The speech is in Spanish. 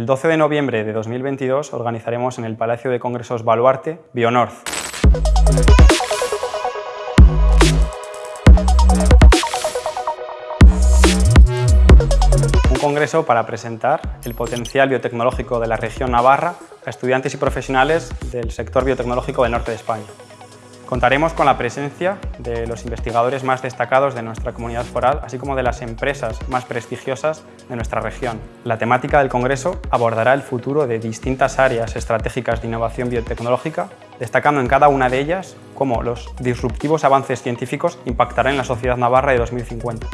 El 12 de noviembre de 2022 organizaremos en el Palacio de Congresos Baluarte BioNorth. Un congreso para presentar el potencial biotecnológico de la región Navarra a estudiantes y profesionales del sector biotecnológico del norte de España. Contaremos con la presencia de los investigadores más destacados de nuestra comunidad foral, así como de las empresas más prestigiosas de nuestra región. La temática del Congreso abordará el futuro de distintas áreas estratégicas de innovación biotecnológica, destacando en cada una de ellas cómo los disruptivos avances científicos impactarán en la sociedad navarra de 2050.